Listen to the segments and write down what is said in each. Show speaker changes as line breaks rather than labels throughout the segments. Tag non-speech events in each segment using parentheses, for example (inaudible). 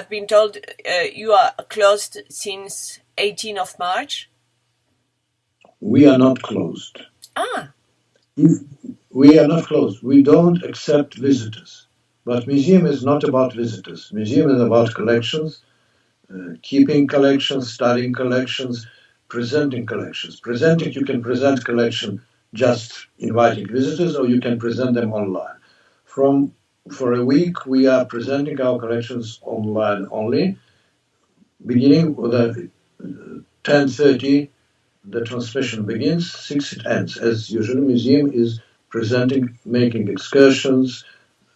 I've been told uh, you are closed since 18th of March.
We are not closed.
Ah.
We are not closed. We don't accept visitors. But museum is not about visitors. Museum is about collections, uh, keeping collections, studying collections, presenting collections. Presenting, you can present collection just inviting visitors, or you can present them online. From for a week, we are presenting our collections online only. Beginning with a 10:30, the transmission begins. Six it ends. As usual, museum is presenting, making excursions,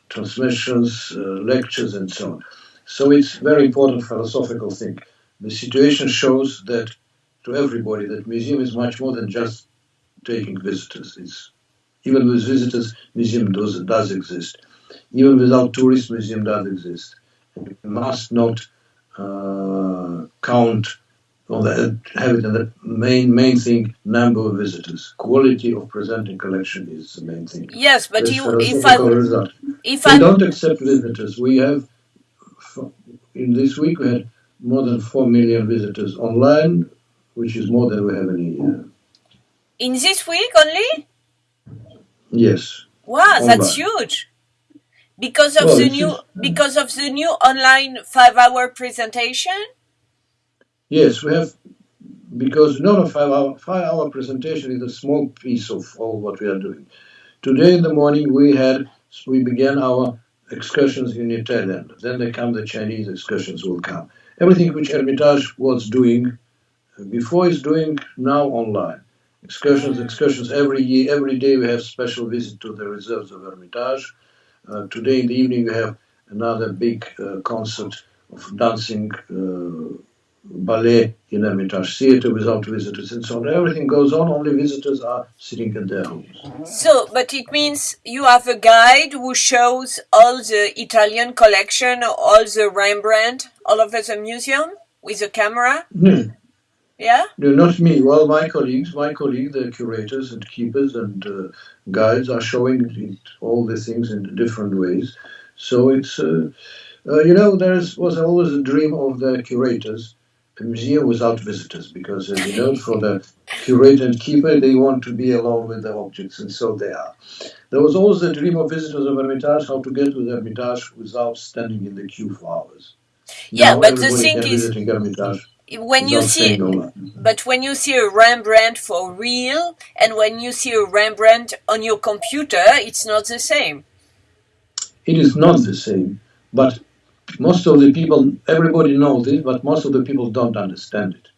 transmissions, uh, lectures, and so on. So it's very important philosophical thing. The situation shows that to everybody that museum is much more than just taking visitors. It's even with visitors, museum does, does exist. Even without tourist museum does exist. We must not uh, count on the have it the main main thing number of visitors. Quality of presenting collection is the main thing.
Yes, but you, if I
result.
if
we
I
don't accept visitors. We have in this week we had more than four million visitors online, which is more than we have in a year.
in this week only,
Yes.
wow, that's huge. Because of
Well,
the new
just-
because of the new online five-hour presentation.
Yes, we have because not a five hour five hour presentation is a small piece of all what we are doing. Today in the morning we had we began our excursions in Italian. Then they come the Chinese excursions will come. Everything which Hermitage was doing before is doing now online. Excursions, excursions every year, every day we have special visit to the reserves of Hermitage. Uh, today in the evening we have another big uh, concert of dancing uh, ballet in Hermitage Theatre without visitors and so on. Everything goes on, only visitors are sitting at their homes.
So, but it means you have a guide who shows all the Italian collection, all the Rembrandt, all over the museum with a camera.
No,
Yeah.
no, not me. Well, my colleagues, my colleagues, the curators and keepers and uh, guides are showing it, all the things in different ways. So it's, uh, uh, you know, there was always a dream of the curators, a museum without visitors, because as you know, for the curator and keeper, they want to be alone with the objects, and so they are. There was always a dream of visitors of Hermitage, how to get to the Hermitage without standing in the queue for hours.
Yeah,
Now
but the thing is,
Hermitage
when you see. But when you see a Rembrandt for real and when you see a Rembrandt on your computer, it's not the same.
It is not the same, but most of the people, everybody knows it, but most of the people don't understand it.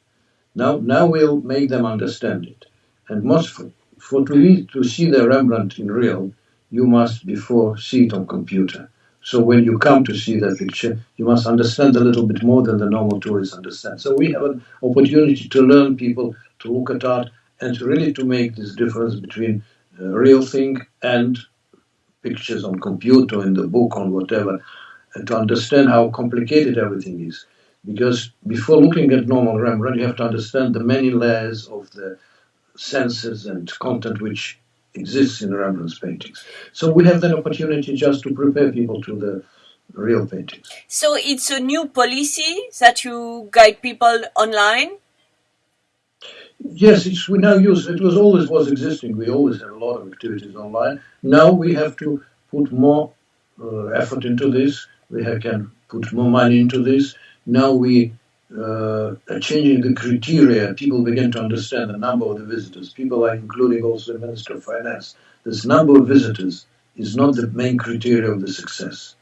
Now, now we'll make them understand it. And most for, for to, to see the Rembrandt in real, you must before see it on computer. So when you come to see that picture, you must understand a little bit more than the normal tourists understand. So we have an opportunity to learn people to look at art and to really to make this difference between a real thing and pictures on computer, in the book, on whatever, and to understand how complicated everything is. Because before looking at normal Rembrandt, you have to understand the many layers of the senses and content which exists in Rembrandt's paintings. So we have the opportunity just to prepare people to the real paintings.
So it's a new policy that you guide people online.
Yes, it's, we now use it was always was existing. We always had a lot of activities online. Now we have to put more uh, effort into this. We have, can put more money into this. Now we uh, changing the criteria. People begin to understand the number of the visitors. People are including also the Minister of Finance. This number of visitors is not the main criteria of the success.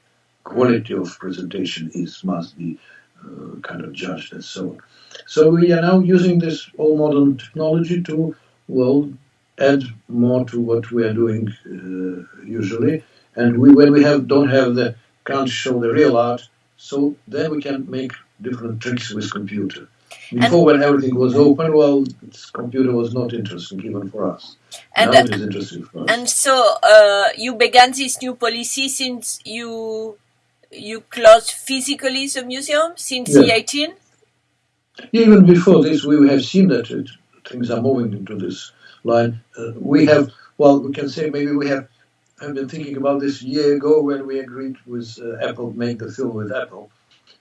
Quality of presentation is must be uh, kind of judged and so on. So we are now using this all modern technology to, well, add more to what we are doing uh, usually. And we, when we have don't have the can't show the real art, so then we can make different tricks with computer. Before, when everything was open, well, computer was not interesting even for us.
And
now
uh,
it is interesting for us.
and so uh, you began this new policy since you you closed physically the museum since the 18.
Even before this, we have seen that it, things are moving into this line. Uh, we have, well, we can say maybe we have, have been thinking about this year ago when we agreed with uh, Apple, make the film with Apple.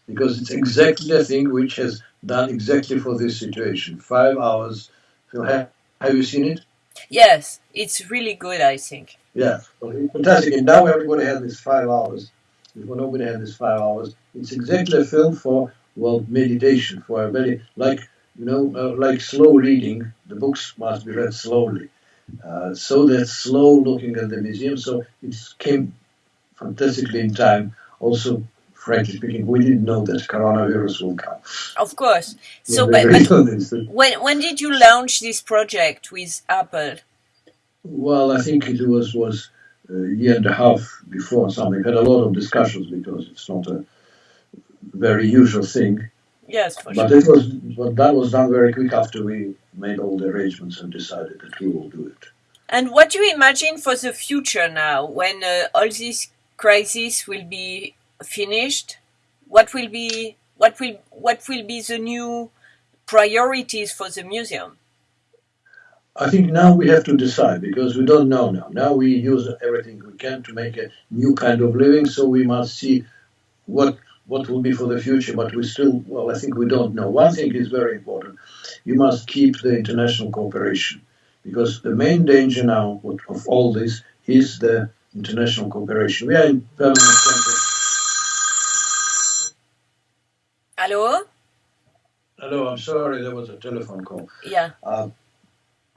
Because it's exactly the thing which has done exactly for this situation. Five hours. Have, have you seen it?
Yes, it's really good, I think.
Yeah, well, fantastic. And now everybody has this five hours. Before nobody had this five hours. It's exactly a film for well meditation, for a very like you know uh, like slow reading. The books must be read slowly. Uh, so that slow looking at the museum. So it came fantastically in time. Also, frankly speaking, we didn't know that coronavirus will come.
Of course. So, but, but when when did you launch this project with Apple?
Well, I think it was was a year and a half before something. Had a lot of discussions because it's not a very usual thing.
Yes,
but
sure.
it was but that was done very quick after we made all the arrangements and decided that we will do it.
And what do you imagine for the future now, when uh, all this crisis will be finished? What will be what will what will be the new priorities for the museum?
I think now we have to decide because we don't know now. Now we use everything we can to make a new kind of living, so we must see what what will be for the future, but we still, well, I think we don't know. One thing is very important. You must keep the international cooperation because the main danger now of all this is the international cooperation. We are in permanent contact.
Hello?
Hello, I'm sorry, there was a telephone call.
Yeah.
Uh,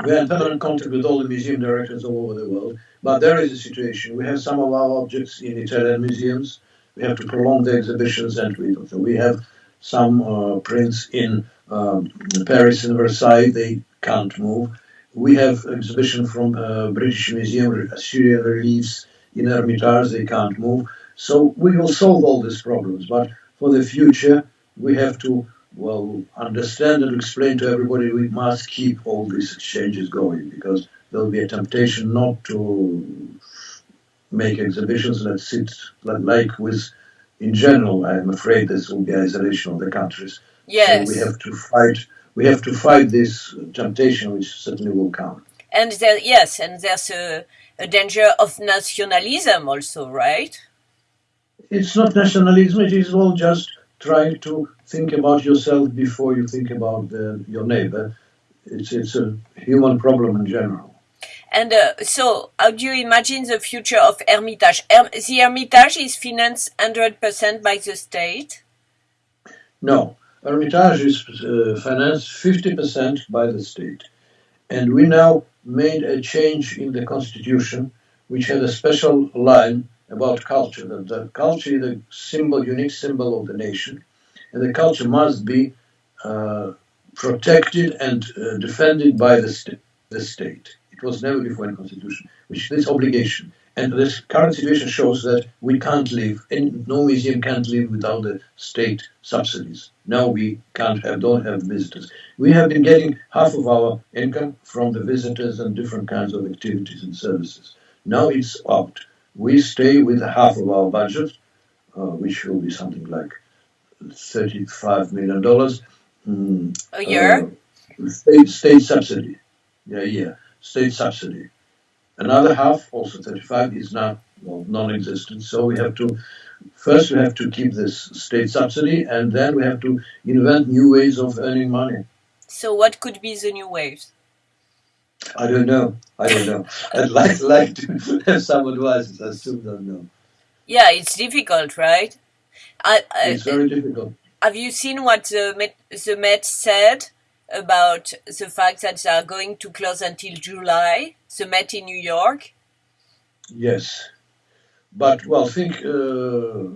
we are in permanent contact with all the museum directors all over the world, but there is a situation. We have some of our objects in Italian museums we have to prolong the exhibitions and we so we have some uh, prints in um, Paris and Versailles they can't move we have exhibition from uh, British Museum Assyrian reliefs in Hermitage they can't move so we will solve all these problems but for the future we have to well understand and explain to everybody we must keep all these exchanges going because there'll be a temptation not to make exhibitions that sit like with in general i'm afraid this will be isolation of the countries.
Yes.
so we have to fight we have to fight this temptation which certainly will come.
And there yes and there's a, a danger of nationalism also right?
It's not nationalism it is all just trying to think about yourself before you think about the, your neighbor it's it's a human problem in general
and uh, so, how do you imagine the future of Hermitage? Her the Hermitage is financed 100% by the state?
No, Hermitage is uh, financed 50% by the state. And we now made a change in the constitution, which had a special line about culture, that the culture is a symbol, unique symbol of the nation, and the culture must be uh, protected and uh, defended by the, st the state. It was never before in the Constitution, which this obligation. And this current situation shows that we can't live, and no museum can't live without the state subsidies. Now we can't have, don't have visitors. We have been getting half of our income from the visitors and different kinds of activities and services. Now it's out. We stay with half of our budget, uh, which will be something like $35 million.
Mm, a year?
Uh, state, state subsidy. Yeah, yeah state subsidy. Another half, also 35, is now well, non-existent. So we have to first we have to keep this state subsidy, and then we have to invent new ways of earning money.
So what could be the new ways?
I don't know. I don't know. (laughs) I'd like like to (laughs) have some advice. I still don't know.
Yeah, it's difficult, right?
I, I, it's very difficult.
Have you seen what the Met, the Met said about the fact that they are going to close until July, the Met in New York?
Yes. But, well, think uh,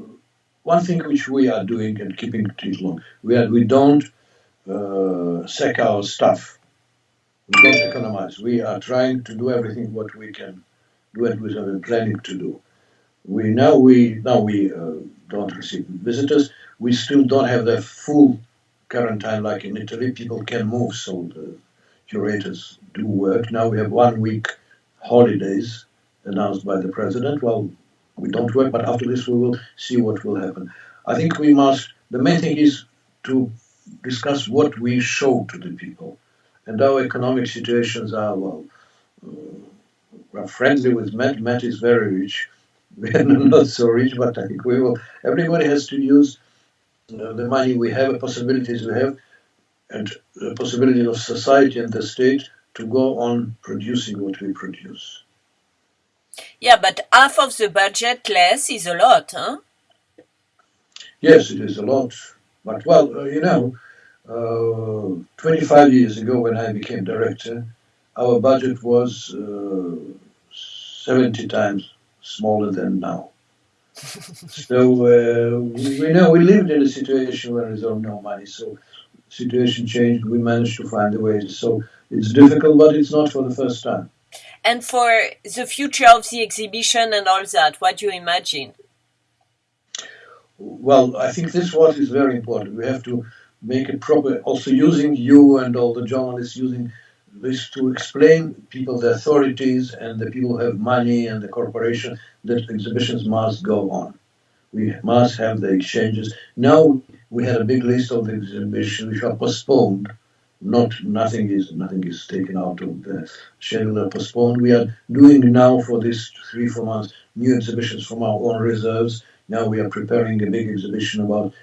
one thing which we are doing and keeping it long, we, are, we don't uh, sack our stuff. We don't economize. We are trying to do everything what we can do and we have been planning to do. We now we now we uh, don't receive visitors. We still don't have the full quarantine like in Italy, people can move, so the curators do work. Now we have one week holidays announced by the president. Well, we don't work, but after this we will see what will happen. I think we must, the main thing is to discuss what we show to the people. And our economic situations are, well, uh, we're friendly with Met. Met is very rich. (laughs) We are not so rich, but I think we will, everybody has to use uh, the money we have, the possibilities we have, and the possibility of society and the state to go on producing what we produce.
Yeah, but half of the budget less is a lot, huh?
Yes, it is a lot. But well, uh, you know, uh, 25 years ago when I became director, our budget was uh, 70 times smaller than now. (laughs) so uh, we, we, know we lived in a situation where there's no money. So situation changed. We managed to find a way. So it's difficult, but it's not for the first time.
And for the future of the exhibition and all that, what do you imagine?
Well, I think this what is very important. We have to make it proper. Also, using you and all the journalists using this to explain people, the authorities, and the people who have money and the corporation that exhibitions must go on. We must have the exchanges. Now we had a big list of exhibitions which are postponed. Not nothing is nothing is taken out of the schedule postponed. We are doing now for this three four months new exhibitions from our own reserves. Now we are preparing a big exhibition about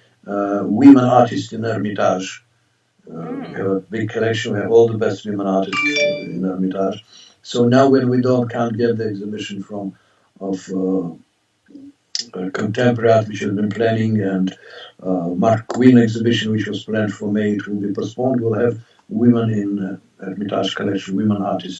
women artists in Hermitage. Uh, mm. We have a big collection. We have all the best women artists in Hermitage. So now when we don't can't get the exhibition from of uh, contemporary art which has been planning and uh, Marc Quinn exhibition which was planned for May, it will be postponed. We'll have women in uh, Hermitage collection, women artists.